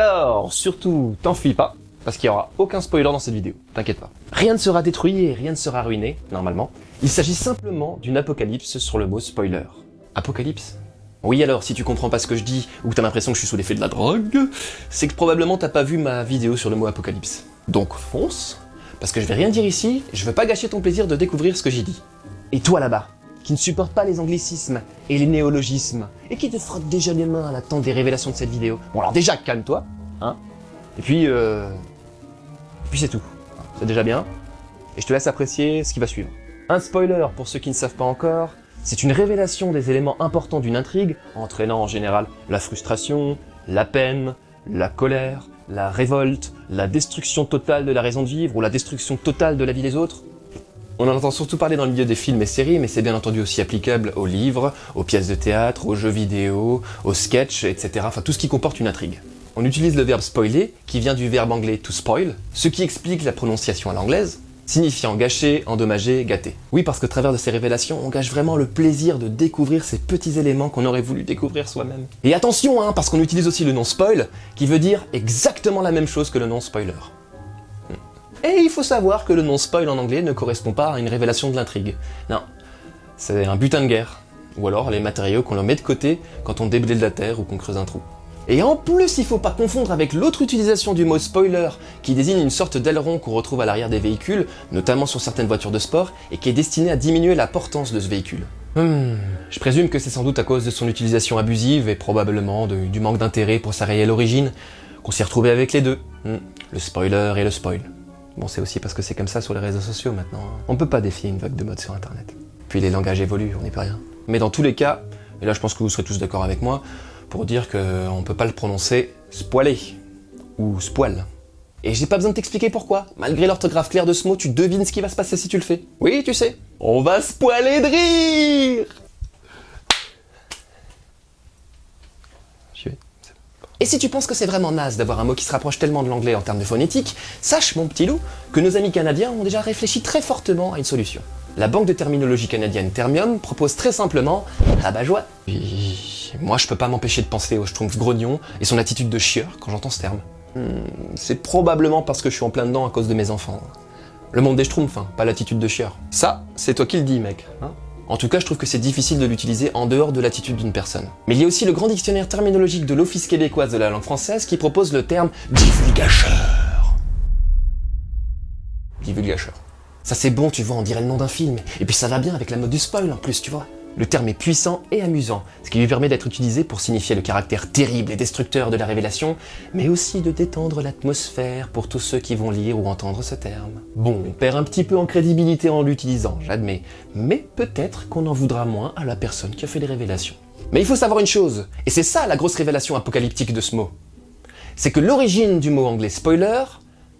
Alors surtout, t'enfuis pas, parce qu'il n'y aura aucun spoiler dans cette vidéo, t'inquiète pas. Rien ne sera détruit et rien ne sera ruiné, normalement. Il s'agit simplement d'une apocalypse sur le mot spoiler. Apocalypse? Oui alors, si tu comprends pas ce que je dis, ou que t'as l'impression que je suis sous l'effet de la drogue, c'est que probablement t'as pas vu ma vidéo sur le mot apocalypse. Donc fonce, parce que je vais rien dire ici, je veux pas gâcher ton plaisir de découvrir ce que j'ai dit. Et toi là-bas, qui ne supporte pas les anglicismes et les néologismes, et qui te frotte déjà les mains à l'attente des révélations de cette vidéo. Bon alors déjà, calme-toi, hein, et puis, euh... Puis c'est tout. C'est déjà bien, et je te laisse apprécier ce qui va suivre. Un spoiler pour ceux qui ne savent pas encore, c'est une révélation des éléments importants d'une intrigue, entraînant en général la frustration, la peine, la colère, la révolte, la destruction totale de la raison de vivre ou la destruction totale de la vie des autres. On en entend surtout parler dans le milieu des films et séries, mais c'est bien entendu aussi applicable aux livres, aux pièces de théâtre, aux jeux vidéo, aux sketchs, etc. Enfin tout ce qui comporte une intrigue. On utilise le verbe spoiler, qui vient du verbe anglais to spoil, ce qui explique la prononciation à l'anglaise, signifiant gâcher, endommager, gâter. Oui, parce qu'au travers de ces révélations, on gâche vraiment le plaisir de découvrir ces petits éléments qu'on aurait voulu découvrir soi-même. Et attention, hein, parce qu'on utilise aussi le nom spoil, qui veut dire exactement la même chose que le nom spoiler. Et il faut savoir que le nom spoil en anglais ne correspond pas à une révélation de l'intrigue. Non, c'est un butin de guerre, ou alors les matériaux qu'on leur met de côté quand on déblaye de la terre ou qu'on creuse un trou. Et en plus, il faut pas confondre avec l'autre utilisation du mot spoiler, qui désigne une sorte d'aileron qu'on retrouve à l'arrière des véhicules, notamment sur certaines voitures de sport, et qui est destiné à diminuer la portance de ce véhicule. Hmm, je présume que c'est sans doute à cause de son utilisation abusive et probablement du manque d'intérêt pour sa réelle origine qu'on s'est retrouvé avec les deux, hmm, le spoiler et le spoil. Bon, c'est aussi parce que c'est comme ça sur les réseaux sociaux maintenant. On peut pas défier une vague de mode sur internet. Puis les langages évoluent, on n'est pas rien. Mais dans tous les cas, et là je pense que vous serez tous d'accord avec moi, pour dire qu'on ne peut pas le prononcer spoiler ou spoil. Et j'ai pas besoin de t'expliquer pourquoi. Malgré l'orthographe claire de ce mot, tu devines ce qui va se passer si tu le fais. Oui, tu sais. On va spoiler de rire Et si tu penses que c'est vraiment naze d'avoir un mot qui se rapproche tellement de l'anglais en termes de phonétique, sache, mon petit loup, que nos amis canadiens ont déjà réfléchi très fortement à une solution. La banque de terminologie canadienne Termium propose très simplement rabat joie. Moi, je peux pas m'empêcher de penser au Schtroumpf grognon et son attitude de chieur quand j'entends ce terme. Hmm, c'est probablement parce que je suis en plein dedans à cause de mes enfants. Le monde des Schtroumpfs, hein, pas l'attitude de chieur. Ça, c'est toi qui le dis, mec. Hein en tout cas, je trouve que c'est difficile de l'utiliser en dehors de l'attitude d'une personne. Mais il y a aussi le grand dictionnaire terminologique de l'Office québécoise de la langue française qui propose le terme divulgacheur. Divulgacheur. Ça c'est bon, tu vois, on dirait le nom d'un film. Et puis ça va bien avec la mode du spoil en plus, tu vois. Le terme est puissant et amusant, ce qui lui permet d'être utilisé pour signifier le caractère terrible et destructeur de la révélation, mais aussi de détendre l'atmosphère pour tous ceux qui vont lire ou entendre ce terme. Bon, on perd un petit peu en crédibilité en l'utilisant, j'admets, mais peut-être qu'on en voudra moins à la personne qui a fait les révélations. Mais il faut savoir une chose, et c'est ça la grosse révélation apocalyptique de ce mot, c'est que l'origine du mot anglais spoiler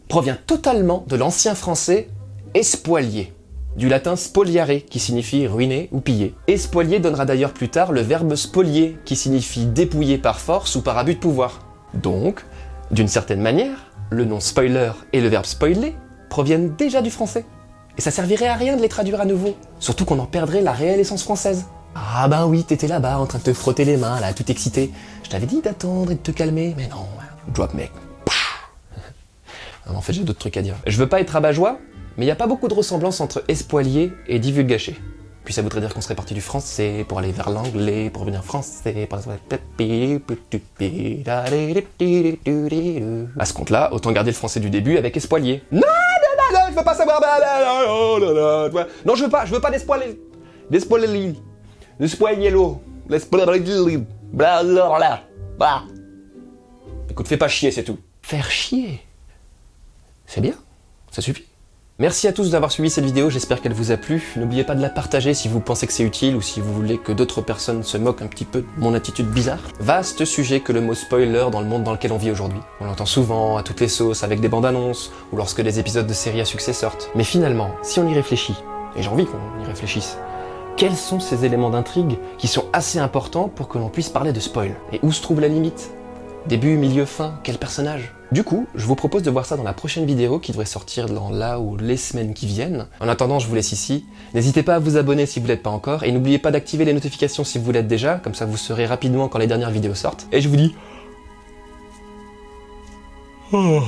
provient totalement de l'ancien français espoilier du latin spoliare qui signifie ruiner ou piller. Et spolier donnera d'ailleurs plus tard le verbe spolier qui signifie dépouiller par force ou par abus de pouvoir. Donc, d'une certaine manière, le nom spoiler et le verbe spoiler proviennent déjà du français. Et ça servirait à rien de les traduire à nouveau, surtout qu'on en perdrait la réelle essence française. Ah ben oui, t'étais là-bas en train de te frotter les mains, là, tout excité. Je t'avais dit d'attendre et de te calmer, mais non, drop mec. en fait, j'ai d'autres trucs à dire. Je veux pas être rabat-joie, mais il n'y a pas beaucoup de ressemblance entre espoilier et divulgaché. Puis ça voudrait dire qu'on serait parti du français pour aller vers l'anglais, pour revenir français, pour... À ce compte-là, autant garder le français du début avec espoilier. Non, non, non, non, je veux pas savoir... Non, je veux pas, je veux pas d'espoilier. D'espoilier. D'espoilier. D'espoilier. Écoute, fais pas chier, c'est tout. Faire chier? C'est bien, ça suffit. Merci à tous d'avoir suivi cette vidéo, j'espère qu'elle vous a plu. N'oubliez pas de la partager si vous pensez que c'est utile ou si vous voulez que d'autres personnes se moquent un petit peu de mon attitude bizarre. Vaste sujet que le mot spoiler dans le monde dans lequel on vit aujourd'hui. On l'entend souvent, à toutes les sauces, avec des bandes annonces, ou lorsque des épisodes de séries à succès sortent. Mais finalement, si on y réfléchit, et j'ai envie qu'on y réfléchisse, quels sont ces éléments d'intrigue qui sont assez importants pour que l'on puisse parler de spoil? Et où se trouve la limite? Début, milieu, fin, quel personnage? Du coup, je vous propose de voir ça dans la prochaine vidéo qui devrait sortir dans là ou les semaines qui viennent. En attendant, je vous laisse ici. N'hésitez pas à vous abonner si vous l'êtes pas encore, et n'oubliez pas d'activer les notifications si vous l'êtes déjà, comme ça vous saurez rapidement quand les dernières vidéos sortent. Et je vous dis Oh.